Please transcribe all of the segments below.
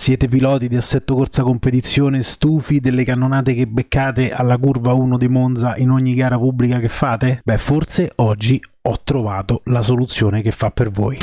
Siete piloti di assetto corsa competizione stufi delle cannonate che beccate alla curva 1 di Monza in ogni gara pubblica che fate? Beh, forse oggi ho trovato la soluzione che fa per voi.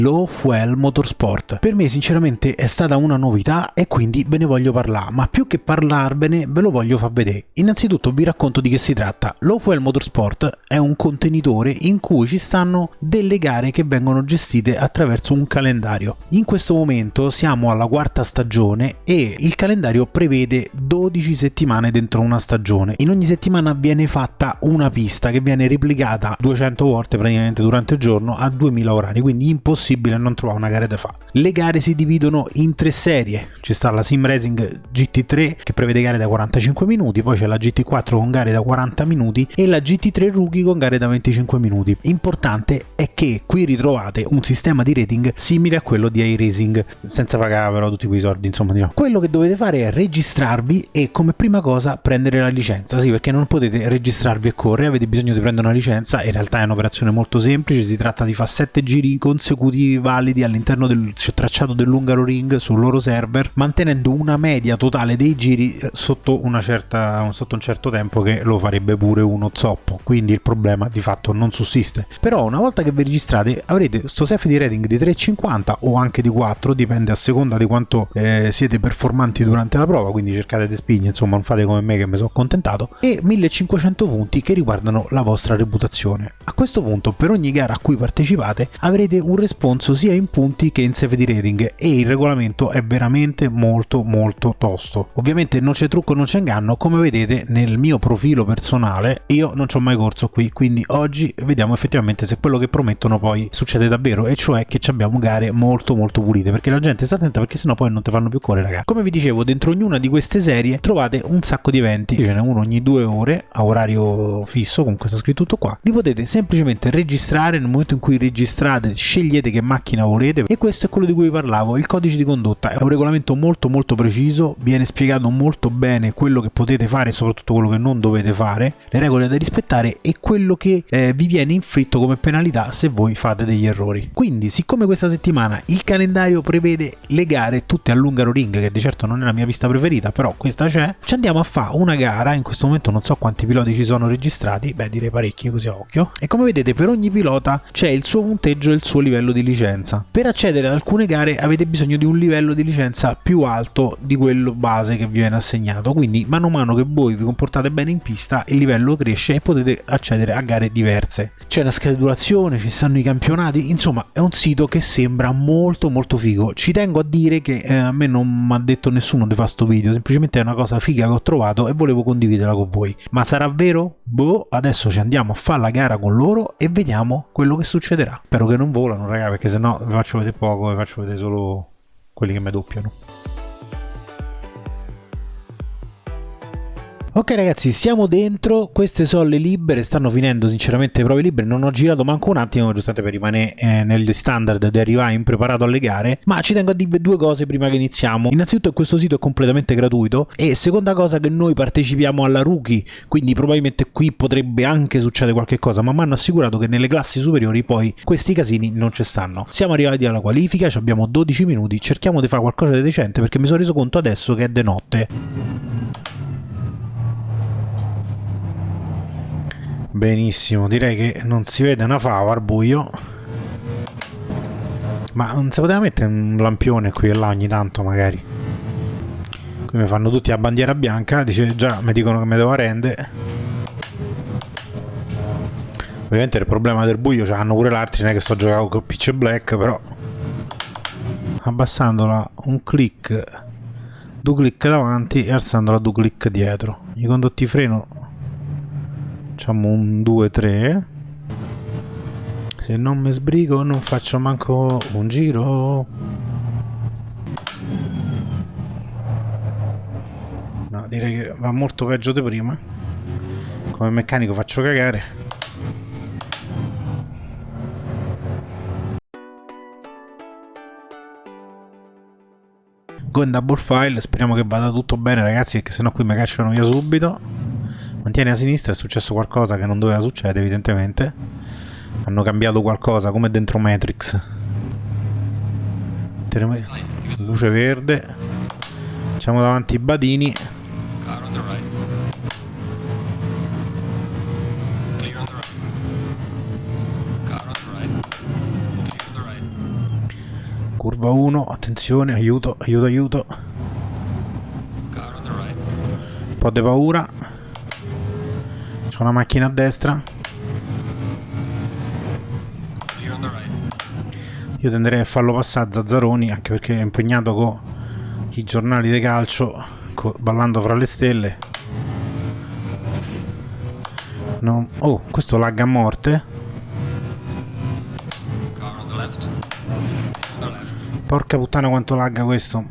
Low Fuel Motorsport. Per me sinceramente è stata una novità e quindi ve ne voglio parlare, ma più che parlarvene ve lo voglio far vedere. Innanzitutto vi racconto di che si tratta. Low Fuel Motorsport è un contenitore in cui ci stanno delle gare che vengono gestite attraverso un calendario. In questo momento siamo alla quarta stagione e il calendario prevede 12 settimane dentro una stagione. In ogni settimana viene fatta una pista che viene replicata 200 volte praticamente durante il giorno a 2000 orari, quindi impossibile possibile non trovare una gara da fare. Le gare si dividono in tre serie, ci sta la Sim Racing GT3 che prevede gare da 45 minuti, poi c'è la GT4 con gare da 40 minuti e la GT3 Rookie con gare da 25 minuti. Importante è che qui ritrovate un sistema di rating simile a quello di iRacing, senza pagare però tutti quei soldi, insomma diciamo. Quello che dovete fare è registrarvi e come prima cosa prendere la licenza, sì perché non potete registrarvi e correre, avete bisogno di prendere una licenza, in realtà è un'operazione molto semplice, si tratta di fare 7 giri consecutivi motivi validi all'interno del tracciato dell'Ungaro Ring sul loro server, mantenendo una media totale dei giri eh, sotto, certa, sotto un certo tempo che lo farebbe pure uno zoppo, quindi il problema di fatto non sussiste. Però una volta che vi registrate avrete SEF di rating di 3,50 o anche di 4, dipende a seconda di quanto eh, siete performanti durante la prova, quindi cercate di spingere, insomma non fate come me che mi sono accontentato, e 1500 punti che riguardano la vostra reputazione. A questo punto per ogni gara a cui partecipate avrete un responso responso sia in punti che in safety rating e il regolamento è veramente molto molto tosto. Ovviamente non c'è trucco, non c'è inganno, come vedete nel mio profilo personale io non ci ho mai corso qui, quindi oggi vediamo effettivamente se quello che promettono poi succede davvero e cioè che abbiamo gare molto molto pulite perché la gente sta attenta perché sennò poi non ti fanno più correre ragazzi. Come vi dicevo dentro ognuna di queste serie trovate un sacco di eventi, ce n'è uno ogni due ore a orario fisso, comunque sta scritto tutto qua, li potete semplicemente registrare nel momento in cui registrate scegliete che che macchina volete. E questo è quello di cui parlavo il codice di condotta. È un regolamento molto molto preciso viene spiegato molto bene quello che potete fare e soprattutto quello che non dovete fare le regole da rispettare e quello che eh, vi viene inflitto come penalità se voi fate degli errori. Quindi siccome questa settimana il calendario prevede le gare tutte all'Ungaro Ring che di certo non è la mia pista preferita però questa c'è ci andiamo a fare una gara. In questo momento non so quanti piloti ci sono registrati beh direi parecchi così a occhio. E come vedete per ogni pilota c'è il suo punteggio e il suo livello di licenza. Per accedere ad alcune gare avete bisogno di un livello di licenza più alto di quello base che vi viene assegnato, quindi mano a mano che voi vi comportate bene in pista il livello cresce e potete accedere a gare diverse. C'è la schedulazione, ci stanno i campionati, insomma è un sito che sembra molto molto figo. Ci tengo a dire che eh, a me non mi ha detto nessuno di fare sto video, semplicemente è una cosa figa che ho trovato e volevo condividerla con voi. Ma sarà vero? Boh, adesso ci andiamo a fare la gara con loro e vediamo quello che succederà. Spero che non volano ragazzi perché se no vi faccio vedere poco, vi faccio vedere solo quelli che mi doppiano. Ok ragazzi, siamo dentro, queste sono le libere, stanno finendo sinceramente le prove libere, non ho girato manco un attimo, giustamente per rimanere eh, negli standard di arrivare impreparato alle gare, ma ci tengo a dire due cose prima che iniziamo. Innanzitutto questo sito è completamente gratuito e seconda cosa che noi partecipiamo alla rookie, quindi probabilmente qui potrebbe anche succedere qualche cosa, ma mi hanno assicurato che nelle classi superiori poi questi casini non ci stanno. Siamo arrivati alla qualifica, abbiamo 12 minuti, cerchiamo di fare qualcosa di decente perché mi sono reso conto adesso che è de notte. Benissimo, direi che non si vede una fava al buio. Ma non si poteva mettere un lampione qui e là ogni tanto magari. Qui mi fanno tutti a bandiera bianca, dice già mi dicono che mi devo arrendere. Ovviamente il problema del buio ce l'hanno pure l'altri, non è che sto giocando con pitch black, però abbassandola un click, due click davanti e alzandola due click dietro. I condotti freno facciamo un 2-3 se non mi sbrigo non faccio manco un giro. No direi che va molto peggio di prima. Come meccanico faccio cagare. Go in double file speriamo che vada tutto bene ragazzi perché sennò qui mi cacciano via subito mantieni a sinistra è successo qualcosa che non doveva succedere evidentemente. Hanno cambiato qualcosa come dentro Matrix. Luce verde. Facciamo davanti i badini. Curva 1 attenzione aiuto aiuto aiuto. Un po' di paura c'è una macchina a destra. Io tenderei a farlo passare a Zazzaroni anche perché è impegnato con i giornali di calcio ballando fra le stelle. No. oh questo lagga a morte. Porca puttana quanto lagga questo.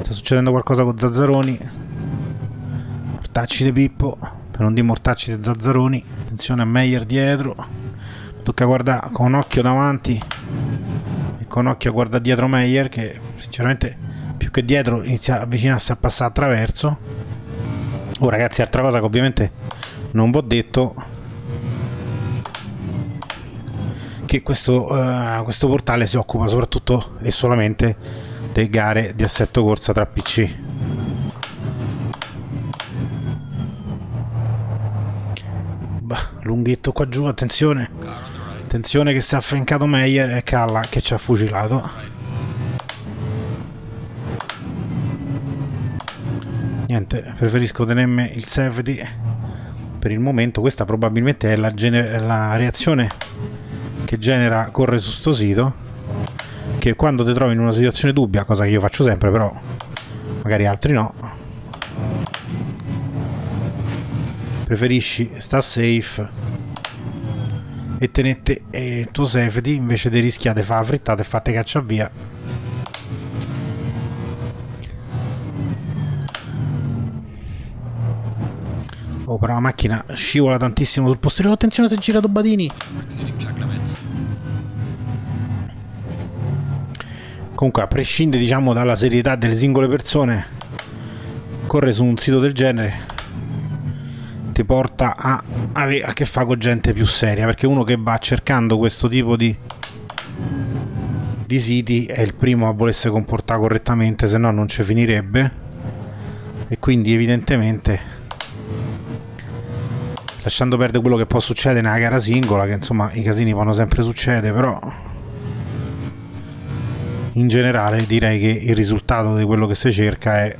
Sta succedendo qualcosa con Zazzaroni. Mortacci di Pippo per non dire mortacci di Zazzaroni. Attenzione a Meyer dietro. Tocca guardare con occhio davanti e con occhio a guardare dietro Meyer che sinceramente più che dietro inizia a avvicinarsi a passare attraverso. Oh ragazzi altra cosa che ovviamente non vi ho detto che questo, uh, questo portale si occupa soprattutto e solamente delle gare di assetto corsa tra PC lunghetto qua giù attenzione Attenzione che si è affrancato Meyer e Calla che ci ha fucilato. Niente, preferisco tenermi il safety per il momento. Questa probabilmente è la, la reazione che genera corre su sto sito. Che quando ti trovi in una situazione dubbia, cosa che io faccio sempre, però magari altri no, preferisci sta safe e tenete eh, il tuo safety invece di rischiare fare la frittata e fate caccia via. Oh però la macchina scivola tantissimo sul posteriore attenzione se gira Badini comunque a prescindere diciamo dalla serietà delle singole persone corre su un sito del genere ti porta a avere a che fare con gente più seria perché uno che va cercando questo tipo di di siti è il primo a volersi comportare correttamente se no non ci finirebbe. E quindi evidentemente lasciando perdere quello che può succedere nella gara singola che insomma i casini possono sempre succedere però in generale direi che il risultato di quello che si cerca è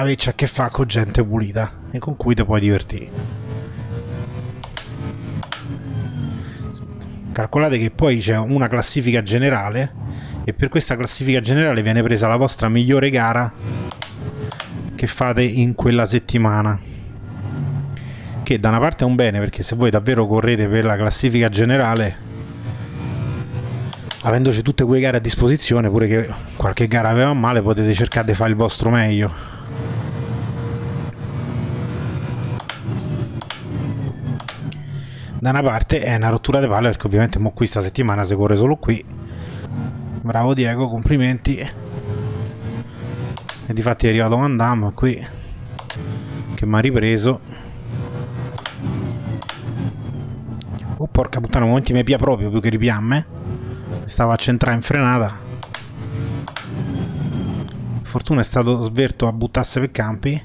averci a che fare con gente pulita e con cui ti puoi divertire. Calcolate che poi c'è una classifica generale e per questa classifica generale viene presa la vostra migliore gara che fate in quella settimana. Che da una parte è un bene perché se voi davvero correte per la classifica generale avendoci tutte quelle gare a disposizione pure che qualche gara aveva male potete cercare di fare il vostro meglio da una parte è una rottura di palle perché ovviamente mo qui sta settimana si corre solo qui. Bravo Diego complimenti. E difatti è arrivato Van Damme qui che mi ha ripreso. Oh porca puttana momenti mi pia proprio più che ripiamme. Stava a centrare in frenata. Fortuna è stato sverto a buttarsi per campi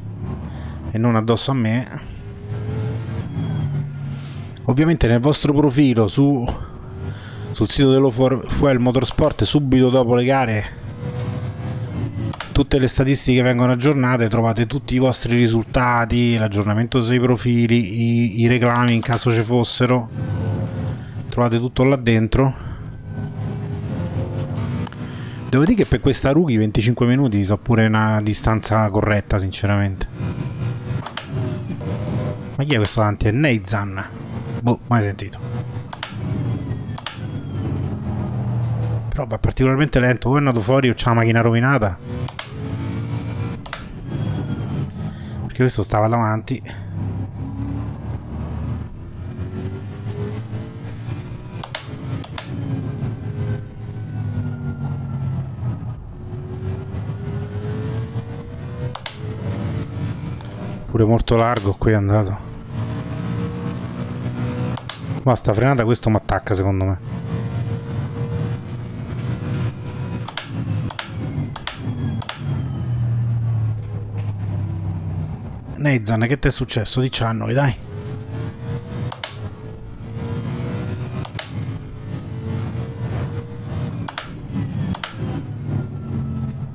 e non addosso a me ovviamente nel vostro profilo su, sul sito dello Fuel Motorsport subito dopo le gare tutte le statistiche vengono aggiornate trovate tutti i vostri risultati l'aggiornamento sui profili i, i reclami in caso ci fossero. Trovate tutto là dentro. Devo dire che per questa rookie 25 minuti so pure una distanza corretta sinceramente. Ma chi è questo davanti? È Neizan Boh, mai sentito. Però è particolarmente lento. O è andato fuori o c'ha la macchina rovinata. Perché questo stava davanti. Pure molto largo qui è andato. Ma sta frenata questo mi attacca secondo me. Neizan, che ti è successo? Diciannoli, dai.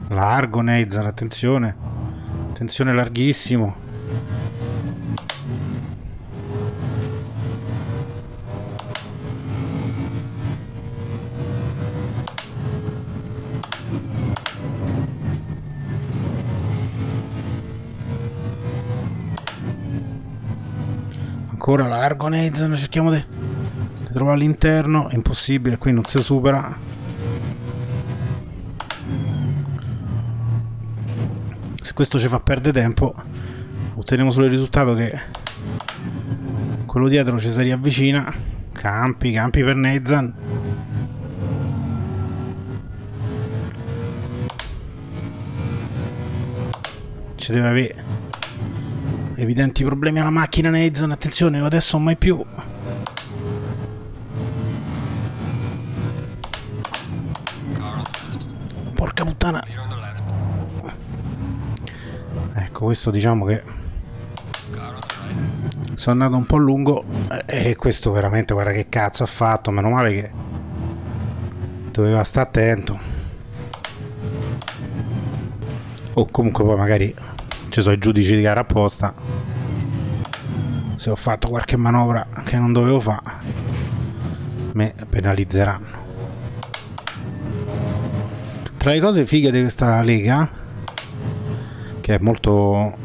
Largo Neizan, attenzione. Attenzione larghissimo. Ancora largo Nathan cerchiamo di, di trovare all'interno è impossibile qui non si supera. Se questo ci fa perdere tempo otteniamo solo il risultato che quello dietro ci si riavvicina. Campi, campi per Nathan. Ci deve avere Evidenti problemi alla macchina Nathan, attenzione, adesso mai più. Porca puttana. Ecco, questo diciamo che sono andato un po' lungo e questo veramente guarda che cazzo ha fatto, meno male che doveva stare attento. O comunque poi magari ci sono i giudici di gara apposta. Se ho fatto qualche manovra che non dovevo fare me penalizzeranno. Tra le cose fighe di questa lega che è molto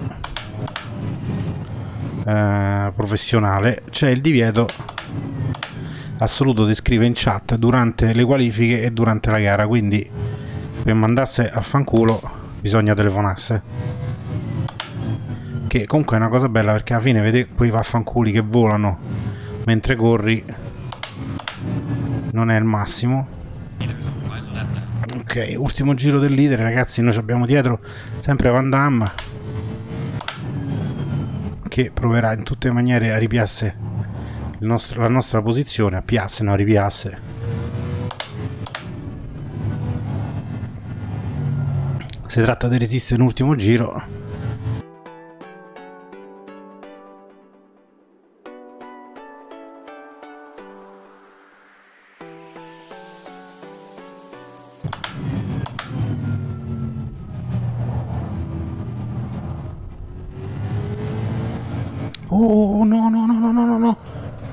eh, professionale c'è il divieto assoluto di scrivere in chat durante le qualifiche e durante la gara. Quindi per mandasse a fanculo bisogna telefonasse che comunque è una cosa bella perché alla fine vedi quei vaffanculi che volano mentre corri non è il massimo. Ok ultimo giro del leader ragazzi noi abbiamo dietro sempre Van Damme che proverà in tutte le maniere a ripiasse nostro, la nostra posizione a piasse no ripiasse. Si tratta di resistere l'ultimo giro Oh no no no no no no no.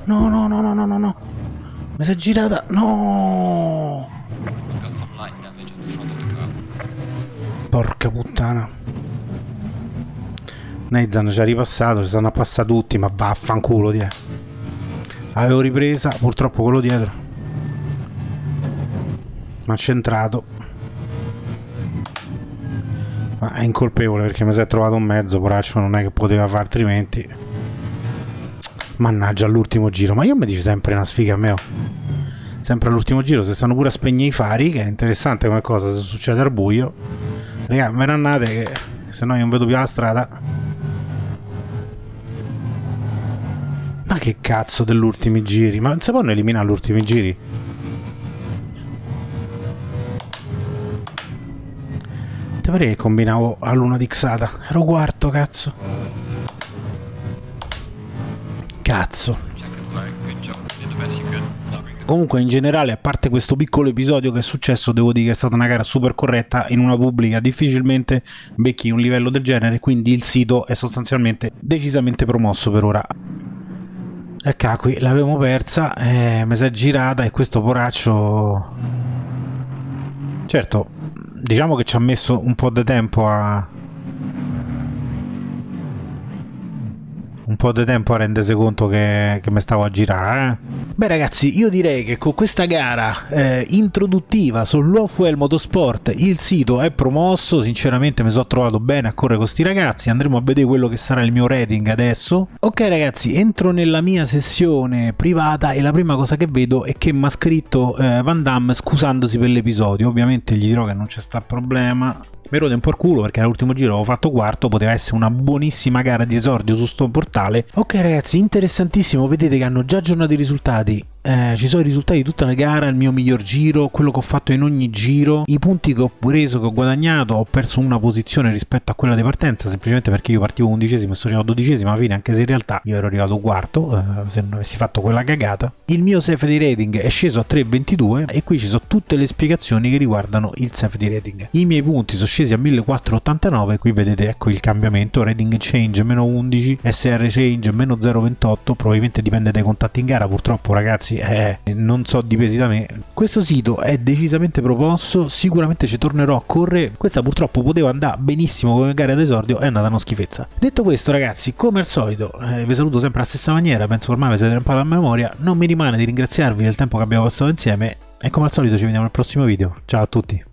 No no no no no no no. Mi si è girata. No. Porca puttana. Neizan ci ha ripassato Ci stanno a passare tutti Ma vaffanculo die. Avevo ripresa Purtroppo quello dietro. Ma centrato Ma è incolpevole perché mi si è trovato un mezzo Poraccio non è che poteva fare altrimenti Mannaggia all'ultimo giro, ma io mi dice sempre una sfiga a me. Sempre all'ultimo giro, se stanno pure a spegnere i fari, che è interessante come cosa se succede al buio. Raga, me ne andate che se no io non vedo più la strada. Ma che cazzo dell'ultimi giri? Ma non si possono eliminare gli ultimi giri? Te pare che combinavo a luna di Xata? Ero quarto, cazzo. Cazzo. Comunque in generale, a parte questo piccolo episodio che è successo, devo dire che è stata una gara super corretta in una pubblica, difficilmente becchi un livello del genere, quindi il sito è sostanzialmente decisamente promosso per ora. Ecco qui, l'avevo persa, eh, mi si è girata e questo poraccio... Certo, diciamo che ci ha messo un po' di tempo a, un po' di tempo a rendersi conto che, che mi stavo a girare. Eh? Beh ragazzi, io direi che con questa gara eh, introduttiva sull'Offwell Motorsport il sito è promosso, sinceramente mi sono trovato bene a correre con questi ragazzi, andremo a vedere quello che sarà il mio rating adesso. Ok ragazzi, entro nella mia sessione privata e la prima cosa che vedo è che mi ha scritto eh, Van Damme scusandosi per l'episodio, ovviamente gli dirò che non c'è sta problema mi rode un po' il culo perché all'ultimo giro avevo fatto quarto, poteva essere una buonissima gara di esordio su sto portale. Ok ragazzi, interessantissimo, vedete che hanno già aggiornato i risultati eh, ci sono i risultati di tutta la gara, il mio miglior giro, quello che ho fatto in ogni giro, i punti che ho preso, che ho guadagnato, ho perso una posizione rispetto a quella di partenza, semplicemente perché io partivo undicesimo e sono arrivato dodicesimo alla fine, anche se in realtà io ero arrivato quarto, eh, se non avessi fatto quella cagata. Il mio safety rating è sceso a 3,22 e qui ci sono tutte le spiegazioni che riguardano il safety rating. I miei punti sono scesi a 1489, qui vedete ecco il cambiamento, rating change meno 11, SR change meno 0,28, probabilmente dipende dai contatti in gara, purtroppo ragazzi ragazzi eh, non so dipesi da me. Questo sito è decisamente proposto sicuramente ci tornerò a correre. Questa purtroppo poteva andare benissimo come gara d'esordio è andata una schifezza. Detto questo ragazzi come al solito eh, vi saluto sempre alla stessa maniera penso ormai vi siete imparato a memoria. Non mi rimane di ringraziarvi del tempo che abbiamo passato insieme e come al solito ci vediamo al prossimo video. Ciao a tutti